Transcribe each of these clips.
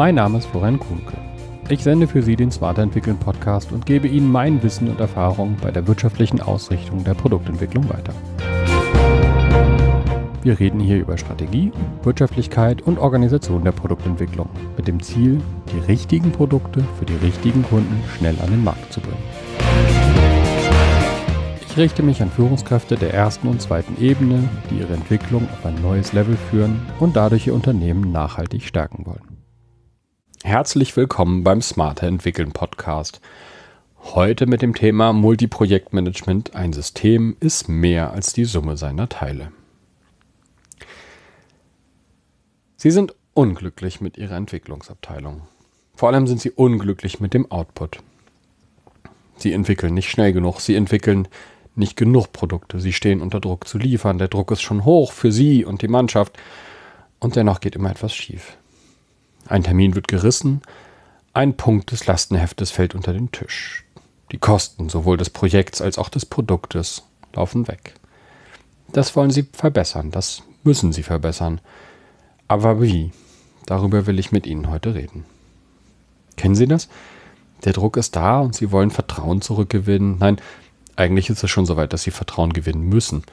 Mein Name ist Florian Kuhnke. Ich sende für Sie den Smarter Entwickeln Podcast und gebe Ihnen mein Wissen und Erfahrung bei der wirtschaftlichen Ausrichtung der Produktentwicklung weiter. Wir reden hier über Strategie, Wirtschaftlichkeit und Organisation der Produktentwicklung mit dem Ziel, die richtigen Produkte für die richtigen Kunden schnell an den Markt zu bringen. Ich richte mich an Führungskräfte der ersten und zweiten Ebene, die ihre Entwicklung auf ein neues Level führen und dadurch ihr Unternehmen nachhaltig stärken wollen. Herzlich willkommen beim Smarter Entwickeln Podcast. Heute mit dem Thema Multiprojektmanagement. Ein System ist mehr als die Summe seiner Teile. Sie sind unglücklich mit ihrer Entwicklungsabteilung. Vor allem sind sie unglücklich mit dem Output. Sie entwickeln nicht schnell genug, sie entwickeln nicht genug Produkte, sie stehen unter Druck zu liefern, der Druck ist schon hoch für sie und die Mannschaft und dennoch geht immer etwas schief. Ein Termin wird gerissen, ein Punkt des Lastenheftes fällt unter den Tisch. Die Kosten sowohl des Projekts als auch des Produktes laufen weg. Das wollen sie verbessern, das müssen sie verbessern. Aber wie? Darüber will ich mit Ihnen heute reden. Kennen Sie das? Der Druck ist da und Sie wollen Vertrauen zurückgewinnen. Nein, eigentlich ist es schon soweit, dass Sie Vertrauen gewinnen müssen.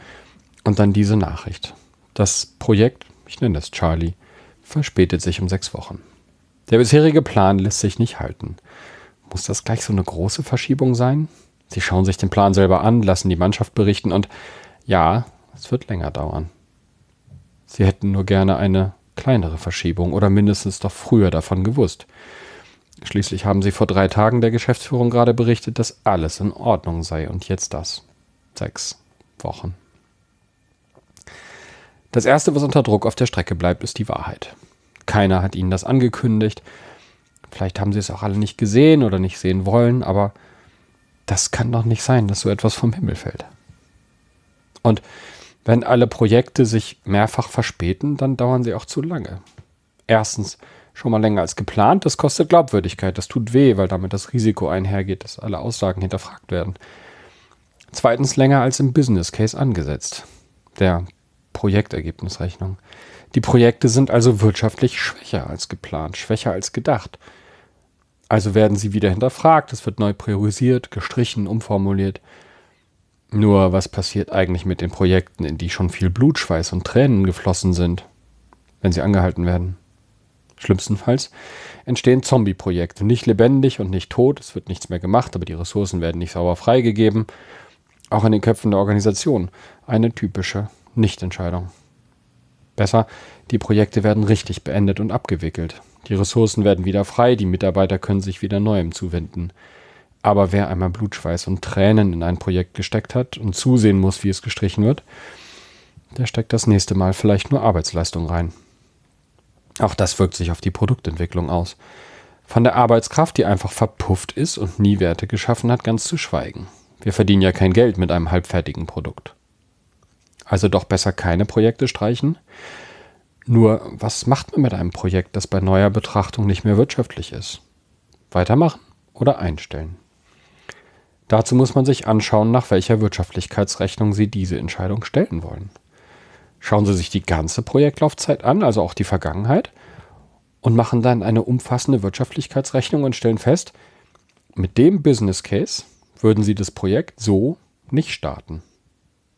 Und dann diese Nachricht. Das Projekt, ich nenne es Charlie, verspätet sich um sechs Wochen. Der bisherige Plan lässt sich nicht halten. Muss das gleich so eine große Verschiebung sein? Sie schauen sich den Plan selber an, lassen die Mannschaft berichten und ja, es wird länger dauern. Sie hätten nur gerne eine kleinere Verschiebung oder mindestens doch früher davon gewusst. Schließlich haben sie vor drei Tagen der Geschäftsführung gerade berichtet, dass alles in Ordnung sei und jetzt das. Sechs Wochen. Das Erste, was unter Druck auf der Strecke bleibt, ist die Wahrheit. Keiner hat ihnen das angekündigt. Vielleicht haben sie es auch alle nicht gesehen oder nicht sehen wollen, aber das kann doch nicht sein, dass so etwas vom Himmel fällt. Und wenn alle Projekte sich mehrfach verspäten, dann dauern sie auch zu lange. Erstens schon mal länger als geplant, das kostet Glaubwürdigkeit, das tut weh, weil damit das Risiko einhergeht, dass alle Aussagen hinterfragt werden. Zweitens länger als im Business Case angesetzt. Der Projektergebnisrechnung. Die Projekte sind also wirtschaftlich schwächer als geplant, schwächer als gedacht. Also werden sie wieder hinterfragt, es wird neu priorisiert, gestrichen, umformuliert. Nur was passiert eigentlich mit den Projekten, in die schon viel Blutschweiß und Tränen geflossen sind, wenn sie angehalten werden? Schlimmstenfalls entstehen Zombie-Projekte, nicht lebendig und nicht tot, es wird nichts mehr gemacht, aber die Ressourcen werden nicht sauber freigegeben. Auch in den Köpfen der Organisation eine typische Nichtentscheidung. Besser, die Projekte werden richtig beendet und abgewickelt. Die Ressourcen werden wieder frei, die Mitarbeiter können sich wieder Neuem zuwenden. Aber wer einmal Blutschweiß und Tränen in ein Projekt gesteckt hat und zusehen muss, wie es gestrichen wird, der steckt das nächste Mal vielleicht nur Arbeitsleistung rein. Auch das wirkt sich auf die Produktentwicklung aus. Von der Arbeitskraft, die einfach verpufft ist und nie Werte geschaffen hat, ganz zu schweigen. Wir verdienen ja kein Geld mit einem halbfertigen Produkt. Also doch besser keine Projekte streichen. Nur, was macht man mit einem Projekt, das bei neuer Betrachtung nicht mehr wirtschaftlich ist? Weitermachen oder einstellen? Dazu muss man sich anschauen, nach welcher Wirtschaftlichkeitsrechnung Sie diese Entscheidung stellen wollen. Schauen Sie sich die ganze Projektlaufzeit an, also auch die Vergangenheit, und machen dann eine umfassende Wirtschaftlichkeitsrechnung und stellen fest, mit dem Business Case würden Sie das Projekt so nicht starten.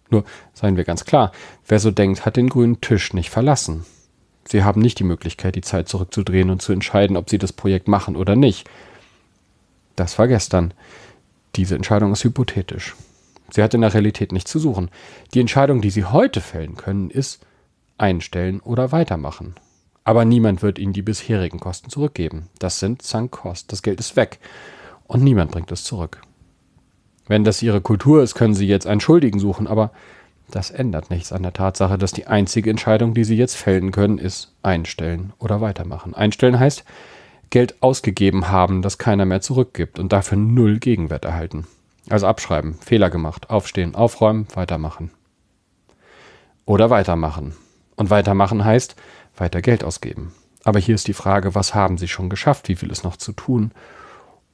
Nur seien wir ganz klar, wer so denkt, hat den grünen Tisch nicht verlassen. Sie haben nicht die Möglichkeit, die Zeit zurückzudrehen und zu entscheiden, ob Sie das Projekt machen oder nicht. Das war gestern. Diese Entscheidung ist hypothetisch. Sie hat in der Realität nichts zu suchen. Die Entscheidung, die Sie heute fällen können, ist einstellen oder weitermachen. Aber niemand wird Ihnen die bisherigen Kosten zurückgeben. Das sind Sunk. Das Geld ist weg. Und niemand bringt es zurück. Wenn das ihre Kultur ist, können sie jetzt einen Schuldigen suchen, aber das ändert nichts an der Tatsache, dass die einzige Entscheidung, die sie jetzt fällen können, ist einstellen oder weitermachen. Einstellen heißt Geld ausgegeben haben, das keiner mehr zurückgibt und dafür null Gegenwert erhalten. Also abschreiben, Fehler gemacht, aufstehen, aufräumen, weitermachen. Oder weitermachen. Und weitermachen heißt weiter Geld ausgeben. Aber hier ist die Frage, was haben Sie schon geschafft? Wie viel ist noch zu tun?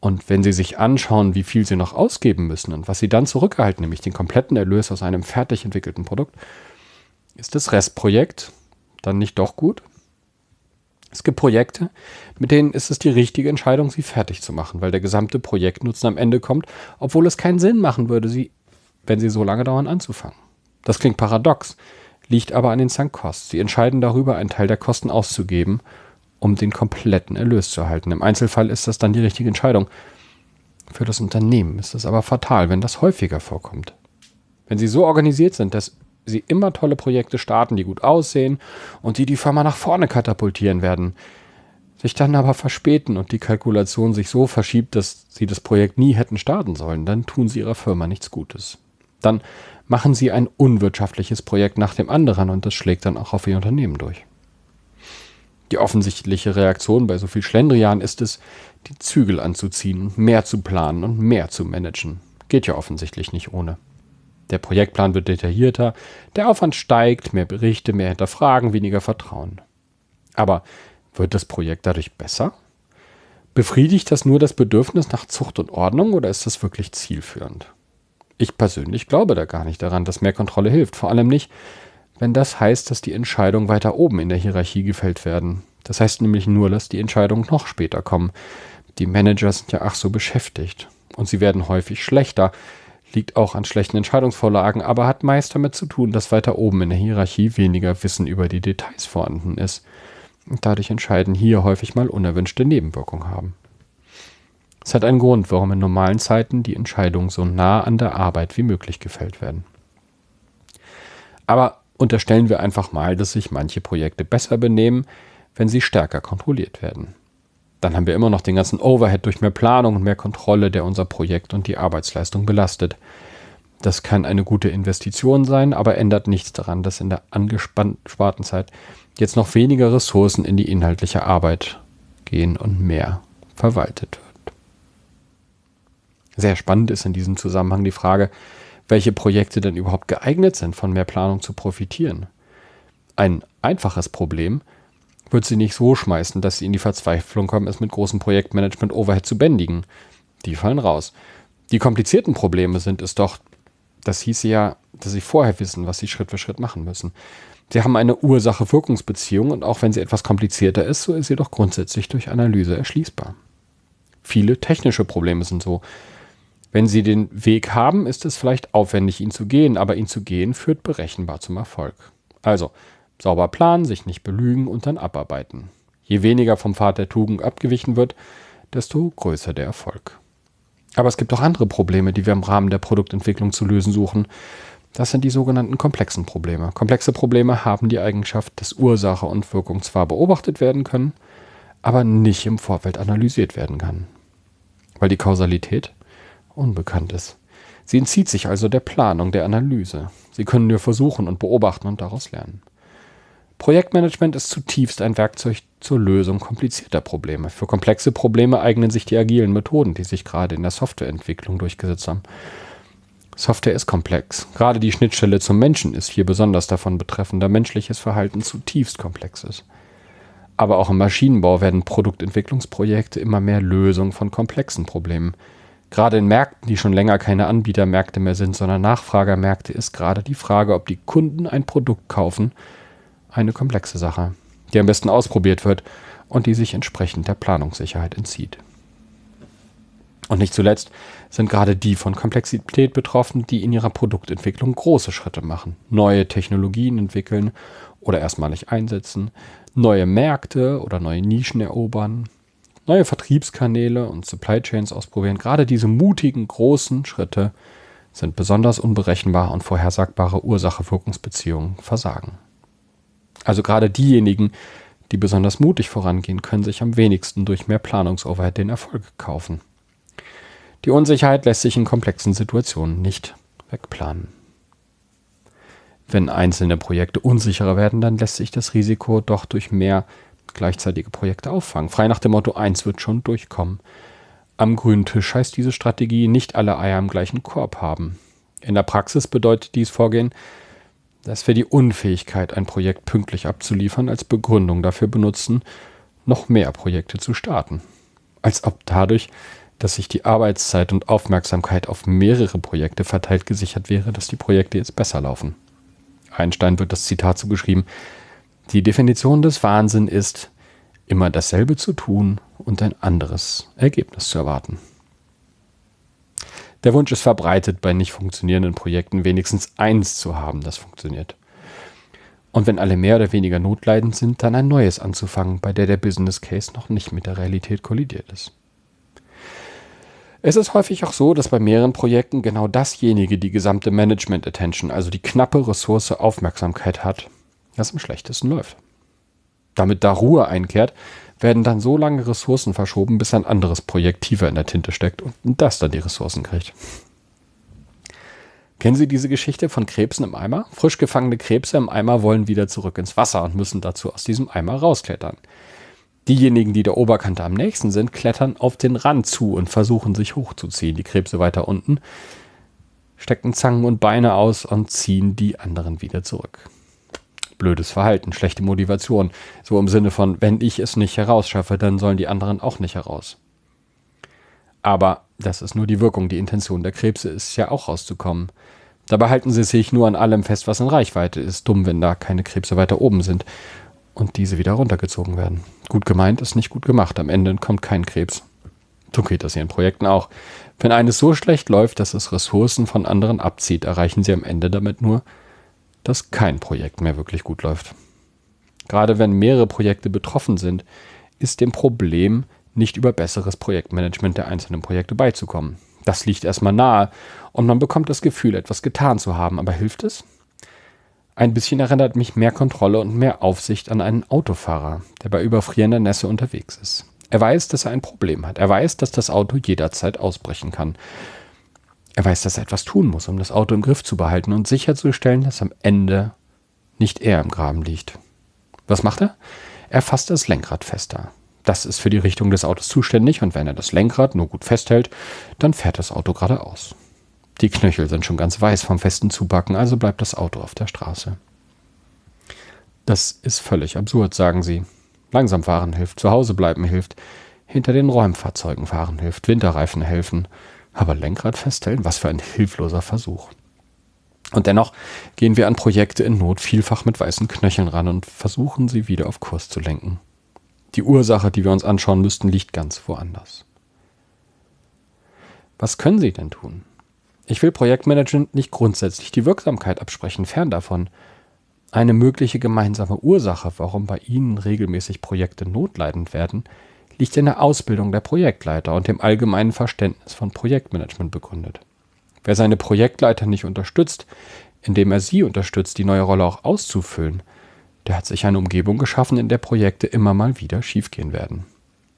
Und wenn Sie sich anschauen, wie viel Sie noch ausgeben müssen und was Sie dann zurückerhalten, nämlich den kompletten Erlös aus einem fertig entwickelten Produkt, ist das Restprojekt dann nicht doch gut? Es gibt Projekte, mit denen ist es die richtige Entscheidung, sie fertig zu machen, weil der gesamte Projektnutzen am Ende kommt, obwohl es keinen Sinn machen würde, sie, wenn sie so lange dauern, anzufangen. Das klingt paradox, liegt aber an den Sunk-Costs. Sie entscheiden darüber, einen Teil der Kosten auszugeben, um den kompletten Erlös zu erhalten. Im Einzelfall ist das dann die richtige Entscheidung. Für das Unternehmen ist es aber fatal, wenn das häufiger vorkommt. Wenn Sie so organisiert sind, dass Sie immer tolle Projekte starten, die gut aussehen und die die Firma nach vorne katapultieren werden, sich dann aber verspäten und die Kalkulation sich so verschiebt, dass Sie das Projekt nie hätten starten sollen, dann tun Sie Ihrer Firma nichts Gutes. Dann machen Sie ein unwirtschaftliches Projekt nach dem anderen und das schlägt dann auch auf Ihr Unternehmen durch. Die offensichtliche Reaktion bei so viel Schlendrian ist es, die Zügel anzuziehen mehr zu planen und mehr zu managen. Geht ja offensichtlich nicht ohne. Der Projektplan wird detaillierter, der Aufwand steigt, mehr Berichte, mehr Hinterfragen, weniger Vertrauen. Aber wird das Projekt dadurch besser? Befriedigt das nur das Bedürfnis nach Zucht und Ordnung oder ist das wirklich zielführend? Ich persönlich glaube da gar nicht daran, dass mehr Kontrolle hilft. Vor allem nicht, wenn das heißt, dass die Entscheidungen weiter oben in der Hierarchie gefällt werden. Das heißt nämlich nur, dass die Entscheidungen noch später kommen. Die Manager sind ja ach so beschäftigt. Und sie werden häufig schlechter, liegt auch an schlechten Entscheidungsvorlagen, aber hat meist damit zu tun, dass weiter oben in der Hierarchie weniger Wissen über die Details vorhanden ist. Und dadurch entscheiden hier häufig mal unerwünschte Nebenwirkungen haben. Es hat einen Grund, warum in normalen Zeiten die Entscheidungen so nah an der Arbeit wie möglich gefällt werden. Aber unterstellen wir einfach mal, dass sich manche Projekte besser benehmen, wenn sie stärker kontrolliert werden. Dann haben wir immer noch den ganzen Overhead durch mehr Planung und mehr Kontrolle, der unser Projekt und die Arbeitsleistung belastet. Das kann eine gute Investition sein, aber ändert nichts daran, dass in der angespannten Zeit jetzt noch weniger Ressourcen in die inhaltliche Arbeit gehen und mehr verwaltet wird. Sehr spannend ist in diesem Zusammenhang die Frage, welche Projekte denn überhaupt geeignet sind, von mehr Planung zu profitieren. Ein einfaches Problem wird sie nicht so schmeißen, dass sie in die Verzweiflung kommen, es mit großem Projektmanagement Overhead zu bändigen. Die fallen raus. Die komplizierten Probleme sind es doch, das hieße ja, dass sie vorher wissen, was sie Schritt für Schritt machen müssen. Sie haben eine Ursache-Wirkungsbeziehung und auch wenn sie etwas komplizierter ist, so ist sie doch grundsätzlich durch Analyse erschließbar. Viele technische Probleme sind so. Wenn Sie den Weg haben, ist es vielleicht aufwendig, ihn zu gehen, aber ihn zu gehen führt berechenbar zum Erfolg. Also, sauber planen, sich nicht belügen und dann abarbeiten. Je weniger vom Pfad der Tugend abgewichen wird, desto größer der Erfolg. Aber es gibt auch andere Probleme, die wir im Rahmen der Produktentwicklung zu lösen suchen. Das sind die sogenannten komplexen Probleme. Komplexe Probleme haben die Eigenschaft, dass Ursache und Wirkung zwar beobachtet werden können, aber nicht im Vorfeld analysiert werden kann. Weil die Kausalität unbekannt ist. Sie entzieht sich also der Planung, der Analyse. Sie können nur versuchen und beobachten und daraus lernen. Projektmanagement ist zutiefst ein Werkzeug zur Lösung komplizierter Probleme. Für komplexe Probleme eignen sich die agilen Methoden, die sich gerade in der Softwareentwicklung durchgesetzt haben. Software ist komplex. Gerade die Schnittstelle zum Menschen ist hier besonders davon betreffend, da menschliches Verhalten zutiefst komplex ist. Aber auch im Maschinenbau werden Produktentwicklungsprojekte immer mehr Lösungen von komplexen Problemen. Gerade in Märkten, die schon länger keine Anbietermärkte mehr sind, sondern Nachfragermärkte, ist gerade die Frage, ob die Kunden ein Produkt kaufen, eine komplexe Sache, die am besten ausprobiert wird und die sich entsprechend der Planungssicherheit entzieht. Und nicht zuletzt sind gerade die von Komplexität betroffen, die in ihrer Produktentwicklung große Schritte machen, neue Technologien entwickeln oder erstmalig einsetzen, neue Märkte oder neue Nischen erobern, neue Vertriebskanäle und Supply Chains ausprobieren. Gerade diese mutigen, großen Schritte sind besonders unberechenbar und vorhersagbare Ursache-Wirkungsbeziehungen versagen. Also gerade diejenigen, die besonders mutig vorangehen, können sich am wenigsten durch mehr Planungsoverhead den Erfolg kaufen. Die Unsicherheit lässt sich in komplexen Situationen nicht wegplanen. Wenn einzelne Projekte unsicherer werden, dann lässt sich das Risiko doch durch mehr gleichzeitige Projekte auffangen. Frei nach dem Motto, eins wird schon durchkommen. Am grünen Tisch heißt diese Strategie nicht alle Eier im gleichen Korb haben. In der Praxis bedeutet dies Vorgehen, dass wir die Unfähigkeit, ein Projekt pünktlich abzuliefern, als Begründung dafür benutzen, noch mehr Projekte zu starten. Als ob dadurch dass sich die Arbeitszeit und Aufmerksamkeit auf mehrere Projekte verteilt gesichert wäre, dass die Projekte jetzt besser laufen. Einstein wird das Zitat zugeschrieben, die Definition des Wahnsinn ist, immer dasselbe zu tun und ein anderes Ergebnis zu erwarten. Der Wunsch ist verbreitet, bei nicht funktionierenden Projekten wenigstens eins zu haben, das funktioniert. Und wenn alle mehr oder weniger notleidend sind, dann ein neues anzufangen, bei der der Business Case noch nicht mit der Realität kollidiert ist. Es ist häufig auch so, dass bei mehreren Projekten genau dasjenige die gesamte Management Attention, also die knappe Ressource Aufmerksamkeit hat, das am schlechtesten läuft. Damit da Ruhe einkehrt, werden dann so lange Ressourcen verschoben, bis ein anderes Projekt tiefer in der Tinte steckt und das dann die Ressourcen kriegt. Kennen Sie diese Geschichte von Krebsen im Eimer? Frisch gefangene Krebse im Eimer wollen wieder zurück ins Wasser und müssen dazu aus diesem Eimer rausklettern. Diejenigen, die der Oberkante am nächsten sind, klettern auf den Rand zu und versuchen sich hochzuziehen. Die Krebse weiter unten stecken Zangen und Beine aus und ziehen die anderen wieder zurück blödes Verhalten, schlechte Motivation. So im Sinne von, wenn ich es nicht herausschaffe, dann sollen die anderen auch nicht heraus. Aber das ist nur die Wirkung. Die Intention der Krebse ist ja auch rauszukommen. Dabei halten sie sich nur an allem fest, was in Reichweite ist. Dumm, wenn da keine Krebse weiter oben sind und diese wieder runtergezogen werden. Gut gemeint ist nicht gut gemacht. Am Ende kommt kein Krebs. So geht das hier in Projekten auch. Wenn eines so schlecht läuft, dass es Ressourcen von anderen abzieht, erreichen sie am Ende damit nur, dass kein Projekt mehr wirklich gut läuft. Gerade wenn mehrere Projekte betroffen sind, ist dem Problem nicht über besseres Projektmanagement der einzelnen Projekte beizukommen. Das liegt erstmal nahe und man bekommt das Gefühl, etwas getan zu haben. Aber hilft es? Ein bisschen erinnert mich mehr Kontrolle und mehr Aufsicht an einen Autofahrer, der bei überfrierender Nässe unterwegs ist. Er weiß, dass er ein Problem hat. Er weiß, dass das Auto jederzeit ausbrechen kann. Er weiß, dass er etwas tun muss, um das Auto im Griff zu behalten und sicherzustellen, dass am Ende nicht er im Graben liegt. Was macht er? Er fasst das Lenkrad fester. Das ist für die Richtung des Autos zuständig und wenn er das Lenkrad nur gut festhält, dann fährt das Auto geradeaus. Die Knöchel sind schon ganz weiß vom festen Zupacken, also bleibt das Auto auf der Straße. Das ist völlig absurd, sagen sie. Langsam fahren hilft, zu Hause bleiben hilft, hinter den Räumfahrzeugen fahren hilft, Winterreifen helfen, aber Lenkrad feststellen, was für ein hilfloser Versuch. Und dennoch gehen wir an Projekte in Not vielfach mit weißen Knöcheln ran und versuchen sie wieder auf Kurs zu lenken. Die Ursache, die wir uns anschauen müssten, liegt ganz woanders. Was können Sie denn tun? Ich will Projektmanagement nicht grundsätzlich die Wirksamkeit absprechen, fern davon. Eine mögliche gemeinsame Ursache, warum bei Ihnen regelmäßig Projekte notleidend werden, liegt in der Ausbildung der Projektleiter und dem allgemeinen Verständnis von Projektmanagement begründet. Wer seine Projektleiter nicht unterstützt, indem er sie unterstützt, die neue Rolle auch auszufüllen, der hat sich eine Umgebung geschaffen, in der Projekte immer mal wieder schiefgehen werden.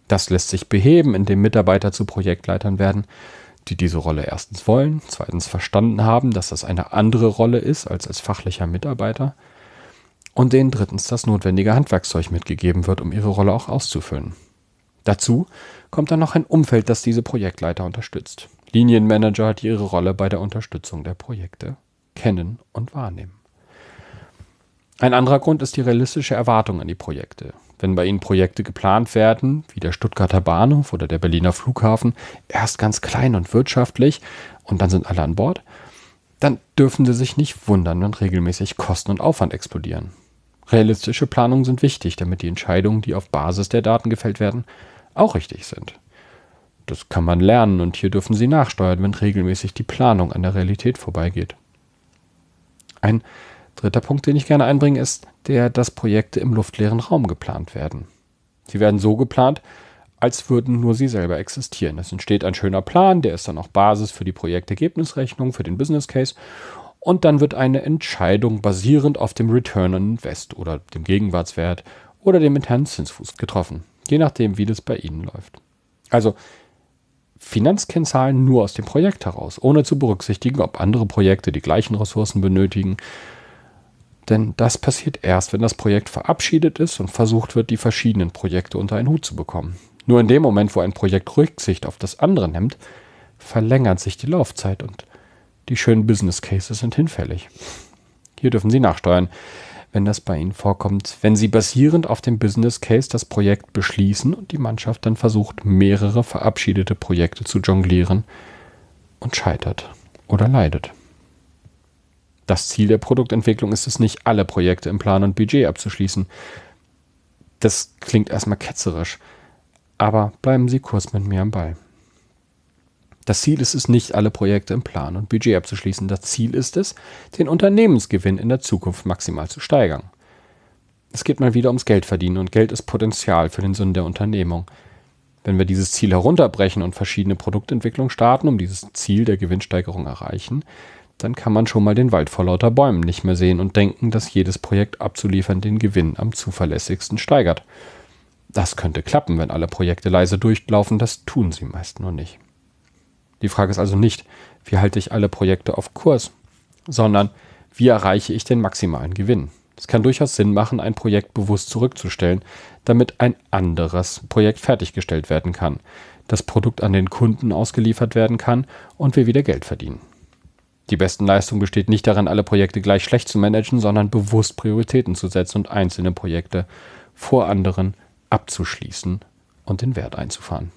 Das lässt sich beheben, indem Mitarbeiter zu Projektleitern werden, die diese Rolle erstens wollen, zweitens verstanden haben, dass das eine andere Rolle ist als als fachlicher Mitarbeiter und denen drittens das notwendige Handwerkszeug mitgegeben wird, um ihre Rolle auch auszufüllen. Dazu kommt dann noch ein Umfeld, das diese Projektleiter unterstützt. Linienmanager, die ihre Rolle bei der Unterstützung der Projekte kennen und wahrnehmen. Ein anderer Grund ist die realistische Erwartung an die Projekte. Wenn bei Ihnen Projekte geplant werden, wie der Stuttgarter Bahnhof oder der Berliner Flughafen, erst ganz klein und wirtschaftlich und dann sind alle an Bord, dann dürfen Sie sich nicht wundern, wenn regelmäßig Kosten und Aufwand explodieren. Realistische Planungen sind wichtig, damit die Entscheidungen, die auf Basis der Daten gefällt werden, auch richtig sind. Das kann man lernen und hier dürfen Sie nachsteuern, wenn regelmäßig die Planung an der Realität vorbeigeht. Ein dritter Punkt, den ich gerne einbringe, ist der, dass Projekte im luftleeren Raum geplant werden. Sie werden so geplant, als würden nur sie selber existieren. Es entsteht ein schöner Plan, der ist dann auch Basis für die Projektergebnisrechnung, für den Business Case und dann wird eine Entscheidung basierend auf dem Return on Invest oder dem Gegenwartswert oder dem internen Zinsfuß getroffen je nachdem, wie das bei Ihnen läuft. Also Finanzkennzahlen nur aus dem Projekt heraus, ohne zu berücksichtigen, ob andere Projekte die gleichen Ressourcen benötigen. Denn das passiert erst, wenn das Projekt verabschiedet ist und versucht wird, die verschiedenen Projekte unter einen Hut zu bekommen. Nur in dem Moment, wo ein Projekt Rücksicht auf das andere nimmt, verlängert sich die Laufzeit und die schönen Business Cases sind hinfällig. Hier dürfen Sie nachsteuern wenn das bei Ihnen vorkommt, wenn Sie basierend auf dem Business Case das Projekt beschließen und die Mannschaft dann versucht, mehrere verabschiedete Projekte zu jonglieren und scheitert oder leidet. Das Ziel der Produktentwicklung ist es nicht, alle Projekte im Plan und Budget abzuschließen. Das klingt erstmal ketzerisch, aber bleiben Sie kurz mit mir am Ball. Das Ziel ist es nicht, alle Projekte im Plan und Budget abzuschließen. Das Ziel ist es, den Unternehmensgewinn in der Zukunft maximal zu steigern. Es geht mal wieder ums Geld verdienen und Geld ist Potenzial für den Sinn der Unternehmung. Wenn wir dieses Ziel herunterbrechen und verschiedene Produktentwicklungen starten, um dieses Ziel der Gewinnsteigerung erreichen, dann kann man schon mal den Wald vor lauter Bäumen nicht mehr sehen und denken, dass jedes Projekt abzuliefern den Gewinn am zuverlässigsten steigert. Das könnte klappen, wenn alle Projekte leise durchlaufen, das tun sie meist nur nicht. Die Frage ist also nicht, wie halte ich alle Projekte auf Kurs, sondern wie erreiche ich den maximalen Gewinn. Es kann durchaus Sinn machen, ein Projekt bewusst zurückzustellen, damit ein anderes Projekt fertiggestellt werden kann, das Produkt an den Kunden ausgeliefert werden kann und wir wieder Geld verdienen. Die besten Leistung besteht nicht darin, alle Projekte gleich schlecht zu managen, sondern bewusst Prioritäten zu setzen und einzelne Projekte vor anderen abzuschließen und den Wert einzufahren.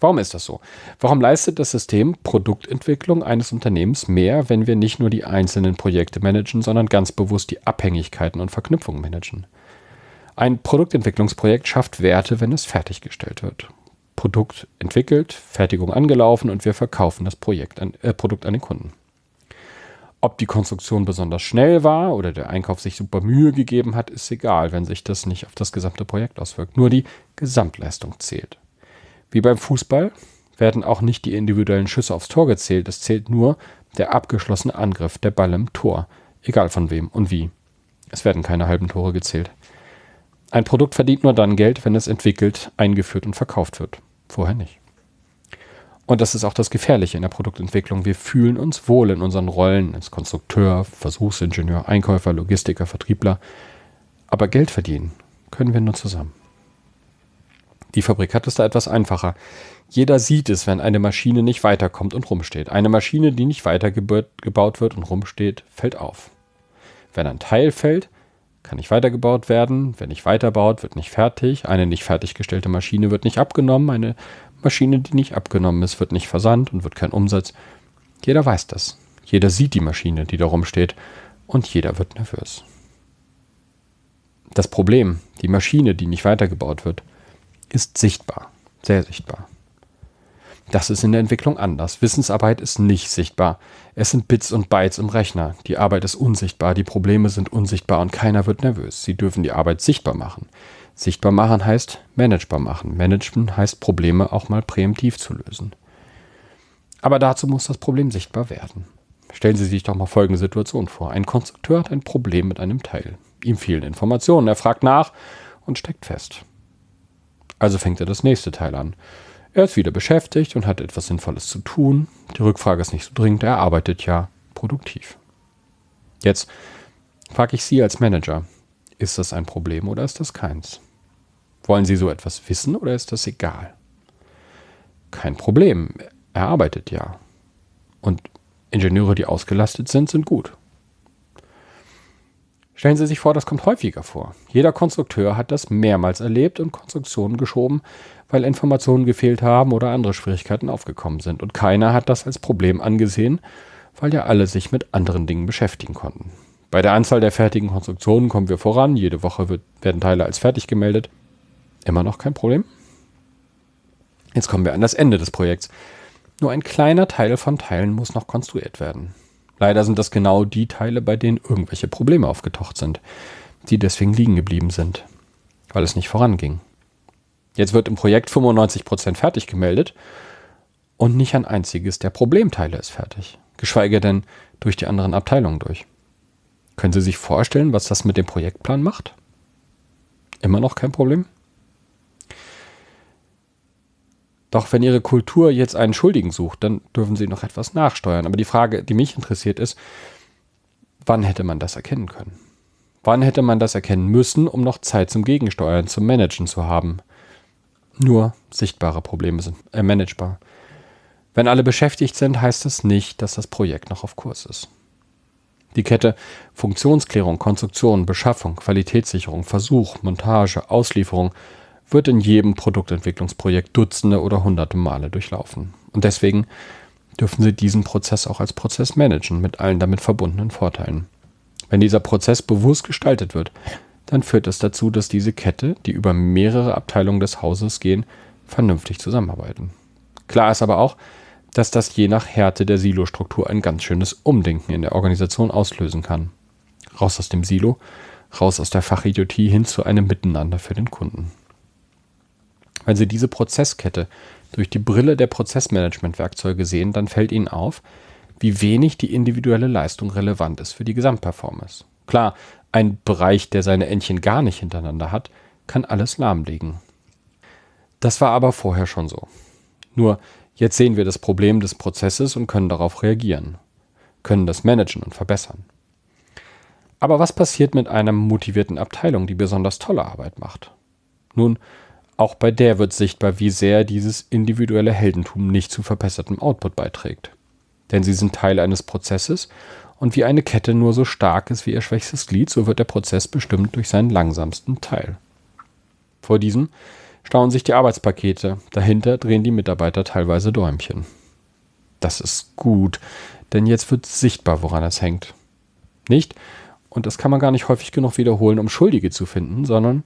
Warum ist das so? Warum leistet das System Produktentwicklung eines Unternehmens mehr, wenn wir nicht nur die einzelnen Projekte managen, sondern ganz bewusst die Abhängigkeiten und Verknüpfungen managen? Ein Produktentwicklungsprojekt schafft Werte, wenn es fertiggestellt wird. Produkt entwickelt, Fertigung angelaufen und wir verkaufen das Projekt an, äh, Produkt an den Kunden. Ob die Konstruktion besonders schnell war oder der Einkauf sich super Mühe gegeben hat, ist egal, wenn sich das nicht auf das gesamte Projekt auswirkt. Nur die Gesamtleistung zählt. Wie beim Fußball werden auch nicht die individuellen Schüsse aufs Tor gezählt, es zählt nur der abgeschlossene Angriff, der Ball im Tor, egal von wem und wie. Es werden keine halben Tore gezählt. Ein Produkt verdient nur dann Geld, wenn es entwickelt, eingeführt und verkauft wird. Vorher nicht. Und das ist auch das Gefährliche in der Produktentwicklung. Wir fühlen uns wohl in unseren Rollen als Konstrukteur, Versuchsingenieur, Einkäufer, Logistiker, Vertriebler. Aber Geld verdienen können wir nur zusammen. Die Fabrik hat es da etwas einfacher. Jeder sieht es, wenn eine Maschine nicht weiterkommt und rumsteht. Eine Maschine, die nicht weitergebaut wird und rumsteht, fällt auf. Wenn ein Teil fällt, kann nicht weitergebaut werden. Wer nicht weiterbaut, wird nicht fertig. Eine nicht fertiggestellte Maschine wird nicht abgenommen. Eine Maschine, die nicht abgenommen ist, wird nicht versandt und wird kein Umsatz. Jeder weiß das. Jeder sieht die Maschine, die da rumsteht. Und jeder wird nervös. Das Problem, die Maschine, die nicht weitergebaut wird, ist sichtbar, sehr sichtbar. Das ist in der Entwicklung anders. Wissensarbeit ist nicht sichtbar. Es sind Bits und Bytes im Rechner. Die Arbeit ist unsichtbar, die Probleme sind unsichtbar und keiner wird nervös. Sie dürfen die Arbeit sichtbar machen. Sichtbar machen heißt managebar machen. Managen heißt Probleme auch mal präemptiv zu lösen. Aber dazu muss das Problem sichtbar werden. Stellen Sie sich doch mal folgende Situation vor. Ein Konstrukteur hat ein Problem mit einem Teil. Ihm fehlen Informationen. Er fragt nach und steckt fest. Also fängt er das nächste Teil an. Er ist wieder beschäftigt und hat etwas Sinnvolles zu tun. Die Rückfrage ist nicht so dringend, er arbeitet ja produktiv. Jetzt frage ich Sie als Manager, ist das ein Problem oder ist das keins? Wollen Sie so etwas wissen oder ist das egal? Kein Problem, er arbeitet ja. Und Ingenieure, die ausgelastet sind, sind gut. Stellen Sie sich vor, das kommt häufiger vor. Jeder Konstrukteur hat das mehrmals erlebt und Konstruktionen geschoben, weil Informationen gefehlt haben oder andere Schwierigkeiten aufgekommen sind. Und keiner hat das als Problem angesehen, weil ja alle sich mit anderen Dingen beschäftigen konnten. Bei der Anzahl der fertigen Konstruktionen kommen wir voran. Jede Woche wird, werden Teile als fertig gemeldet. Immer noch kein Problem. Jetzt kommen wir an das Ende des Projekts. Nur ein kleiner Teil von Teilen muss noch konstruiert werden. Leider sind das genau die Teile, bei denen irgendwelche Probleme aufgetaucht sind, die deswegen liegen geblieben sind, weil es nicht voranging. Jetzt wird im Projekt 95% fertig gemeldet und nicht ein einziges der Problemteile ist fertig, geschweige denn durch die anderen Abteilungen durch. Können Sie sich vorstellen, was das mit dem Projektplan macht? Immer noch kein Problem? Doch wenn Ihre Kultur jetzt einen Schuldigen sucht, dann dürfen Sie noch etwas nachsteuern. Aber die Frage, die mich interessiert, ist, wann hätte man das erkennen können? Wann hätte man das erkennen müssen, um noch Zeit zum Gegensteuern, zum Managen zu haben? Nur sichtbare Probleme sind äh, managebar. Wenn alle beschäftigt sind, heißt das nicht, dass das Projekt noch auf Kurs ist. Die Kette Funktionsklärung, Konstruktion, Beschaffung, Qualitätssicherung, Versuch, Montage, Auslieferung wird in jedem Produktentwicklungsprojekt Dutzende oder Hunderte Male durchlaufen. Und deswegen dürfen Sie diesen Prozess auch als Prozess managen, mit allen damit verbundenen Vorteilen. Wenn dieser Prozess bewusst gestaltet wird, dann führt das dazu, dass diese Kette, die über mehrere Abteilungen des Hauses gehen, vernünftig zusammenarbeiten. Klar ist aber auch, dass das je nach Härte der Silostruktur ein ganz schönes Umdenken in der Organisation auslösen kann. Raus aus dem Silo, raus aus der Fachidiotie hin zu einem Miteinander für den Kunden. Wenn Sie diese Prozesskette durch die Brille der Prozessmanagement-Werkzeuge sehen, dann fällt Ihnen auf, wie wenig die individuelle Leistung relevant ist für die Gesamtperformance. Klar, ein Bereich, der seine Entchen gar nicht hintereinander hat, kann alles lahmlegen. Das war aber vorher schon so. Nur jetzt sehen wir das Problem des Prozesses und können darauf reagieren, können das managen und verbessern. Aber was passiert mit einer motivierten Abteilung, die besonders tolle Arbeit macht? Nun, auch bei der wird sichtbar, wie sehr dieses individuelle Heldentum nicht zu verbessertem Output beiträgt. Denn sie sind Teil eines Prozesses und wie eine Kette nur so stark ist wie ihr schwächstes Glied, so wird der Prozess bestimmt durch seinen langsamsten Teil. Vor diesem stauen sich die Arbeitspakete, dahinter drehen die Mitarbeiter teilweise Däumchen. Das ist gut, denn jetzt wird sichtbar, woran es hängt. Nicht, und das kann man gar nicht häufig genug wiederholen, um Schuldige zu finden, sondern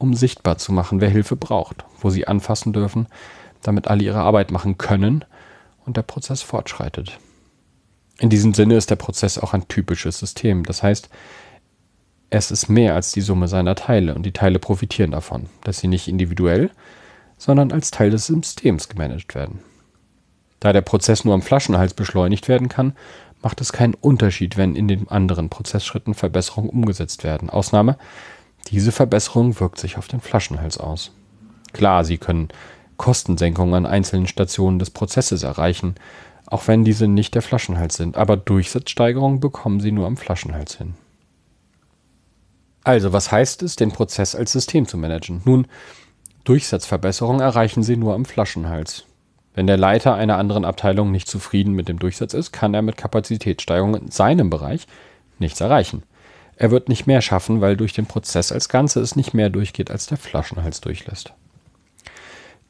um sichtbar zu machen, wer Hilfe braucht, wo sie anfassen dürfen, damit alle ihre Arbeit machen können und der Prozess fortschreitet. In diesem Sinne ist der Prozess auch ein typisches System. Das heißt, es ist mehr als die Summe seiner Teile und die Teile profitieren davon, dass sie nicht individuell, sondern als Teil des Systems gemanagt werden. Da der Prozess nur am Flaschenhals beschleunigt werden kann, macht es keinen Unterschied, wenn in den anderen Prozessschritten Verbesserungen umgesetzt werden. Ausnahme, diese Verbesserung wirkt sich auf den Flaschenhals aus. Klar, Sie können Kostensenkungen an einzelnen Stationen des Prozesses erreichen, auch wenn diese nicht der Flaschenhals sind, aber Durchsatzsteigerungen bekommen Sie nur am Flaschenhals hin. Also, was heißt es, den Prozess als System zu managen? Nun, Durchsatzverbesserungen erreichen Sie nur am Flaschenhals. Wenn der Leiter einer anderen Abteilung nicht zufrieden mit dem Durchsatz ist, kann er mit Kapazitätssteigerungen in seinem Bereich nichts erreichen. Er wird nicht mehr schaffen, weil durch den Prozess als Ganze es nicht mehr durchgeht, als der Flaschenhals durchlässt.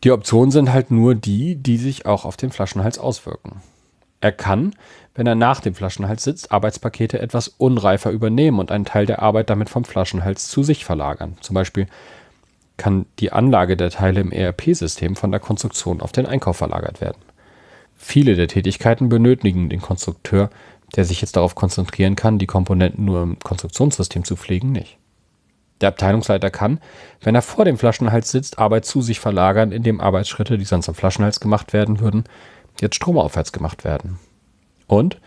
Die Optionen sind halt nur die, die sich auch auf den Flaschenhals auswirken. Er kann, wenn er nach dem Flaschenhals sitzt, Arbeitspakete etwas unreifer übernehmen und einen Teil der Arbeit damit vom Flaschenhals zu sich verlagern. Zum Beispiel kann die Anlage der Teile im ERP-System von der Konstruktion auf den Einkauf verlagert werden. Viele der Tätigkeiten benötigen den Konstrukteur der sich jetzt darauf konzentrieren kann, die Komponenten nur im Konstruktionssystem zu pflegen, nicht. Der Abteilungsleiter kann, wenn er vor dem Flaschenhals sitzt, Arbeit zu sich verlagern, indem Arbeitsschritte, die sonst am Flaschenhals gemacht werden würden, jetzt stromaufwärts gemacht werden. Und,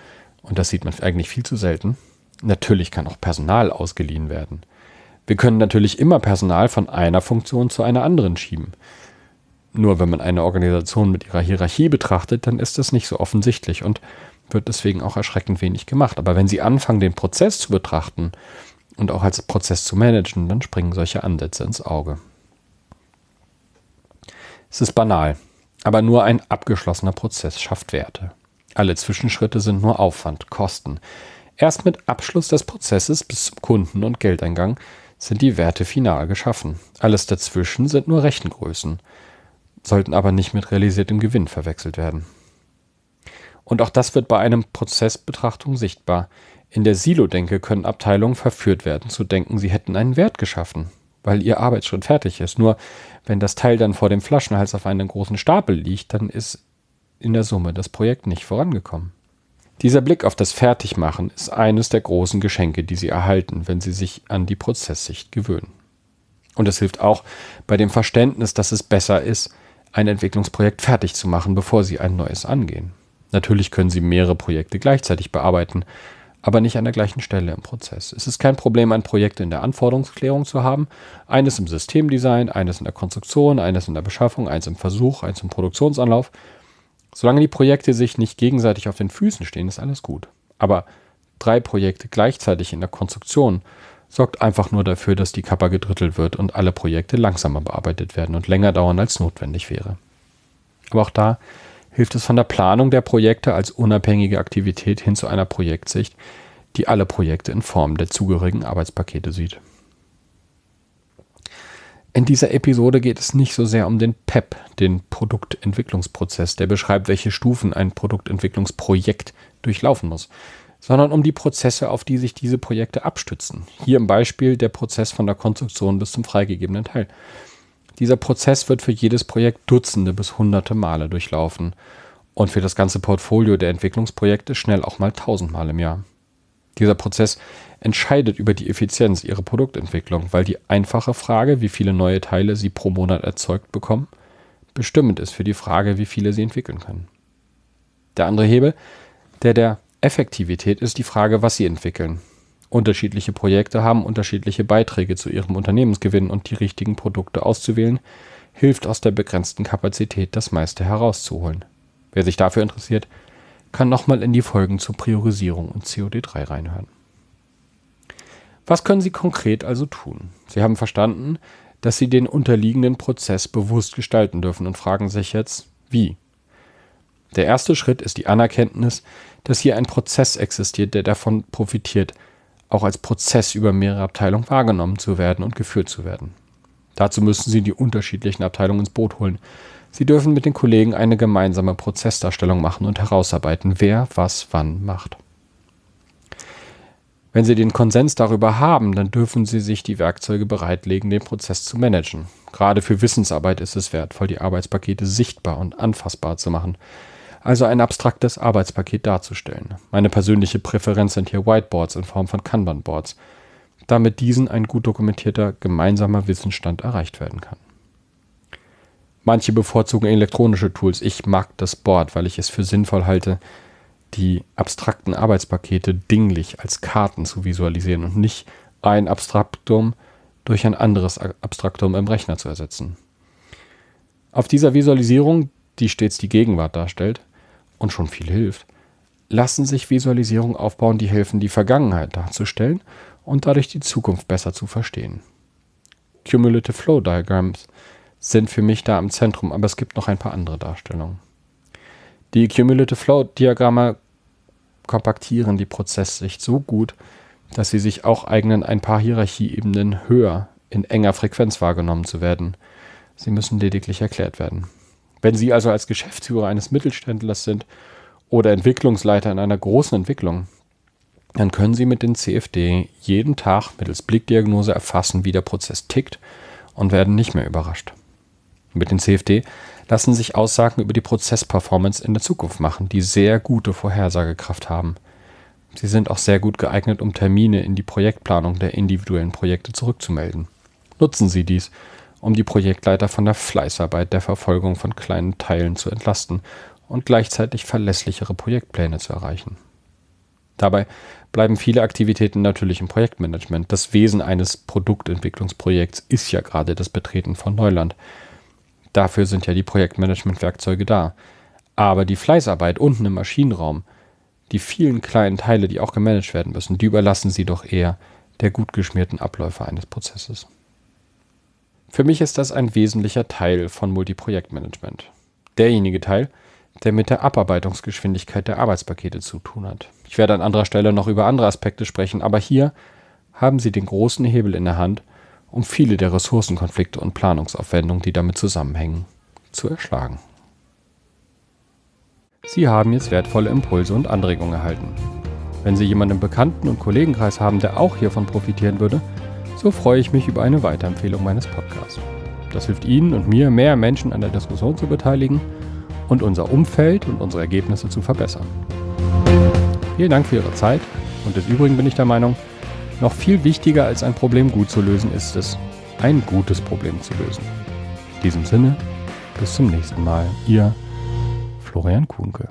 und das sieht man eigentlich viel zu selten, natürlich kann auch Personal ausgeliehen werden. Wir können natürlich immer Personal von einer Funktion zu einer anderen schieben. Nur wenn man eine Organisation mit ihrer Hierarchie betrachtet, dann ist das nicht so offensichtlich und wird deswegen auch erschreckend wenig gemacht. Aber wenn Sie anfangen, den Prozess zu betrachten und auch als Prozess zu managen, dann springen solche Ansätze ins Auge. Es ist banal, aber nur ein abgeschlossener Prozess schafft Werte. Alle Zwischenschritte sind nur Aufwand, Kosten. Erst mit Abschluss des Prozesses bis zum Kunden- und Geldeingang sind die Werte final geschaffen. Alles dazwischen sind nur Rechengrößen, sollten aber nicht mit realisiertem Gewinn verwechselt werden. Und auch das wird bei einem Prozessbetrachtung sichtbar. In der Silo-Denke können Abteilungen verführt werden, zu denken, sie hätten einen Wert geschaffen, weil ihr Arbeitsschritt fertig ist. Nur wenn das Teil dann vor dem Flaschenhals auf einem großen Stapel liegt, dann ist in der Summe das Projekt nicht vorangekommen. Dieser Blick auf das Fertigmachen ist eines der großen Geschenke, die Sie erhalten, wenn Sie sich an die Prozesssicht gewöhnen. Und es hilft auch bei dem Verständnis, dass es besser ist, ein Entwicklungsprojekt fertig zu machen, bevor Sie ein neues angehen. Natürlich können Sie mehrere Projekte gleichzeitig bearbeiten, aber nicht an der gleichen Stelle im Prozess. Es ist kein Problem, ein Projekt in der Anforderungsklärung zu haben, eines im Systemdesign, eines in der Konstruktion, eines in der Beschaffung, eins im Versuch, eins im Produktionsanlauf. Solange die Projekte sich nicht gegenseitig auf den Füßen stehen, ist alles gut. Aber drei Projekte gleichzeitig in der Konstruktion sorgt einfach nur dafür, dass die Kappa gedrittelt wird und alle Projekte langsamer bearbeitet werden und länger dauern, als notwendig wäre. Aber auch da hilft es von der Planung der Projekte als unabhängige Aktivität hin zu einer Projektsicht, die alle Projekte in Form der zugehörigen Arbeitspakete sieht. In dieser Episode geht es nicht so sehr um den PEP, den Produktentwicklungsprozess, der beschreibt, welche Stufen ein Produktentwicklungsprojekt durchlaufen muss, sondern um die Prozesse, auf die sich diese Projekte abstützen. Hier im Beispiel der Prozess von der Konstruktion bis zum freigegebenen Teil. Dieser Prozess wird für jedes Projekt Dutzende bis Hunderte Male durchlaufen und für das ganze Portfolio der Entwicklungsprojekte schnell auch mal tausendmal im Jahr. Dieser Prozess entscheidet über die Effizienz ihrer Produktentwicklung, weil die einfache Frage, wie viele neue Teile sie pro Monat erzeugt bekommen, bestimmend ist für die Frage, wie viele sie entwickeln können. Der andere Hebel, der der Effektivität, ist die Frage, was sie entwickeln. Unterschiedliche Projekte haben unterschiedliche Beiträge zu ihrem Unternehmensgewinn und die richtigen Produkte auszuwählen, hilft aus der begrenzten Kapazität das meiste herauszuholen. Wer sich dafür interessiert, kann nochmal in die Folgen zur Priorisierung und COD3 reinhören. Was können Sie konkret also tun? Sie haben verstanden, dass Sie den unterliegenden Prozess bewusst gestalten dürfen und fragen sich jetzt, wie? Der erste Schritt ist die Anerkenntnis, dass hier ein Prozess existiert, der davon profitiert, auch als Prozess über mehrere Abteilungen wahrgenommen zu werden und geführt zu werden. Dazu müssen Sie die unterschiedlichen Abteilungen ins Boot holen. Sie dürfen mit den Kollegen eine gemeinsame Prozessdarstellung machen und herausarbeiten, wer was wann macht. Wenn Sie den Konsens darüber haben, dann dürfen Sie sich die Werkzeuge bereitlegen, den Prozess zu managen. Gerade für Wissensarbeit ist es wertvoll, die Arbeitspakete sichtbar und anfassbar zu machen. Also ein abstraktes Arbeitspaket darzustellen. Meine persönliche Präferenz sind hier Whiteboards in Form von Kanban-Boards, damit diesen ein gut dokumentierter gemeinsamer Wissensstand erreicht werden kann. Manche bevorzugen elektronische Tools. Ich mag das Board, weil ich es für sinnvoll halte, die abstrakten Arbeitspakete dinglich als Karten zu visualisieren und nicht ein Abstraktum durch ein anderes Abstraktum im Rechner zu ersetzen. Auf dieser Visualisierung, die stets die Gegenwart darstellt und schon viel hilft, lassen sich Visualisierungen aufbauen, die helfen, die Vergangenheit darzustellen und dadurch die Zukunft besser zu verstehen. Cumulative Flow Diagrams sind für mich da im Zentrum, aber es gibt noch ein paar andere Darstellungen. Die Cumulative Flow Diagramme kompaktieren die Prozesssicht so gut, dass sie sich auch eignen, ein paar Hierarchieebenen höher in enger Frequenz wahrgenommen zu werden. Sie müssen lediglich erklärt werden. Wenn Sie also als Geschäftsführer eines Mittelständlers sind oder Entwicklungsleiter in einer großen Entwicklung, dann können Sie mit den CFD jeden Tag mittels Blickdiagnose erfassen, wie der Prozess tickt und werden nicht mehr überrascht. Mit den CFD lassen sich Aussagen über die Prozessperformance in der Zukunft machen, die sehr gute Vorhersagekraft haben. Sie sind auch sehr gut geeignet, um Termine in die Projektplanung der individuellen Projekte zurückzumelden. Nutzen Sie dies, um die Projektleiter von der Fleißarbeit der Verfolgung von kleinen Teilen zu entlasten und gleichzeitig verlässlichere Projektpläne zu erreichen. Dabei bleiben viele Aktivitäten natürlich im Projektmanagement. Das Wesen eines Produktentwicklungsprojekts ist ja gerade das Betreten von Neuland. Dafür sind ja die Projektmanagement-Werkzeuge da. Aber die Fleißarbeit unten im Maschinenraum, die vielen kleinen Teile, die auch gemanagt werden müssen, die überlassen Sie doch eher der gut geschmierten Abläufe eines Prozesses. Für mich ist das ein wesentlicher Teil von Multiprojektmanagement. Derjenige Teil, der mit der Abarbeitungsgeschwindigkeit der Arbeitspakete zu tun hat. Ich werde an anderer Stelle noch über andere Aspekte sprechen, aber hier haben Sie den großen Hebel in der Hand, um viele der Ressourcenkonflikte und Planungsaufwendungen, die damit zusammenhängen, zu erschlagen. Sie haben jetzt wertvolle Impulse und Anregungen erhalten. Wenn Sie jemanden im Bekannten- und Kollegenkreis haben, der auch hiervon profitieren würde, so freue ich mich über eine Weiterempfehlung meines Podcasts. Das hilft Ihnen und mir, mehr Menschen an der Diskussion zu beteiligen und unser Umfeld und unsere Ergebnisse zu verbessern. Vielen Dank für Ihre Zeit und des Übrigen bin ich der Meinung, noch viel wichtiger als ein Problem gut zu lösen ist es, ein gutes Problem zu lösen. In diesem Sinne, bis zum nächsten Mal. Ihr Florian Kuhnke.